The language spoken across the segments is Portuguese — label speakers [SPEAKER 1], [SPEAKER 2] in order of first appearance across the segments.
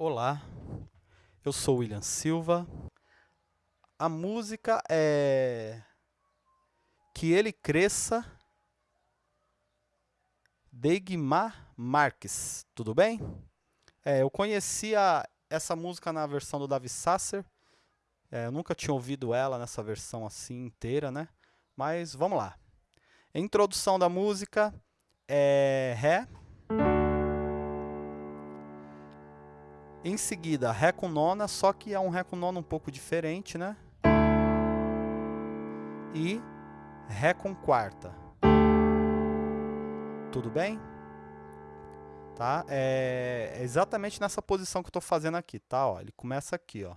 [SPEAKER 1] Olá, eu sou William Silva. A música é Que Ele Cresça, de Guimar Marques, tudo bem? É, eu conhecia essa música na versão do Davi Sasser, é, eu nunca tinha ouvido ela nessa versão assim inteira, né? Mas vamos lá. Introdução da música é Ré, Em seguida, Ré com nona, só que é um Ré com nona um pouco diferente, né? E Ré com quarta. Tudo bem? Tá? É exatamente nessa posição que eu estou fazendo aqui, tá? Ó, ele começa aqui, ó.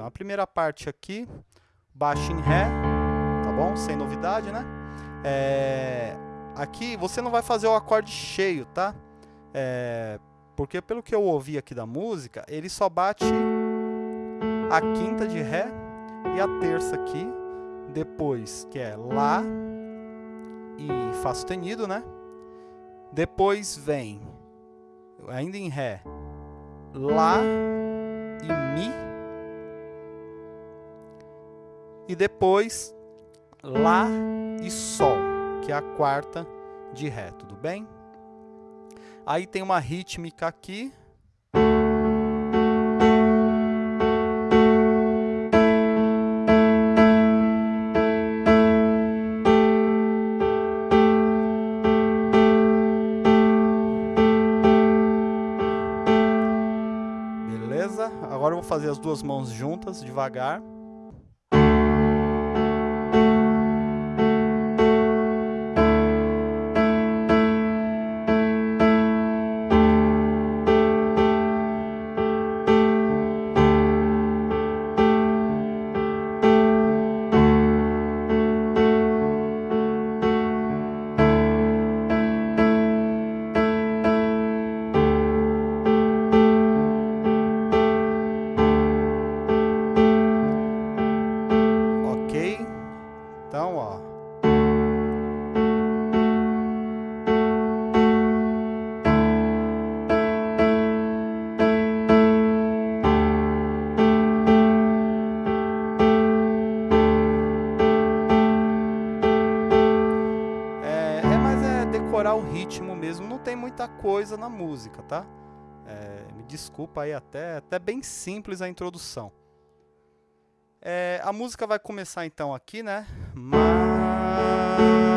[SPEAKER 1] Então. A primeira parte aqui, baixo em Ré, tá bom? Sem novidade, né? É, aqui você não vai fazer o acorde cheio, tá? É, porque pelo que eu ouvi aqui da música, ele só bate a quinta de Ré e a terça aqui, depois que é Lá e Fá sustenido, né? Depois vem, ainda em Ré, Lá e Mi e depois Lá e Sol, que é a quarta de Ré, tudo bem? Aí tem uma rítmica aqui. Beleza? Agora eu vou fazer as duas mãos juntas, devagar. Ritmo mesmo, não tem muita coisa na música, tá? É, me desculpa aí, até, até bem simples a introdução. É, a música vai começar então aqui, né? Mas...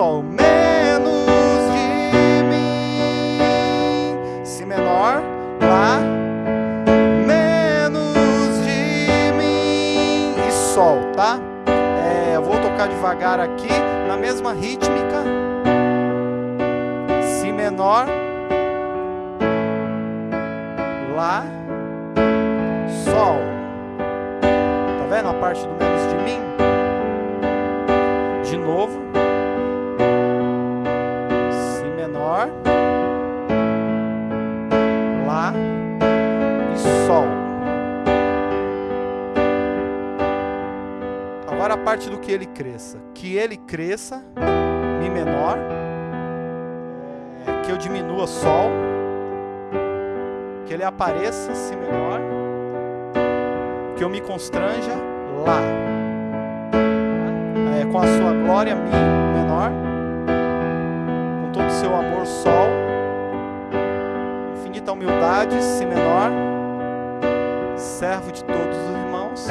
[SPEAKER 1] Sol, menos de mim. Si menor, Lá, menos de mim e Sol, tá? É, eu vou tocar devagar aqui, na mesma rítmica. Si menor, Lá, Sol. Tá vendo a parte do menos de mim? De novo. Agora a parte do que ele cresça. Que ele cresça, Mi menor. Que eu diminua Sol. Que ele apareça, Si menor. Que eu me constranja, Lá. É, com a sua glória, Mi menor seu amor, Sol. Infinita humildade, Si menor. Servo de todos os irmãos.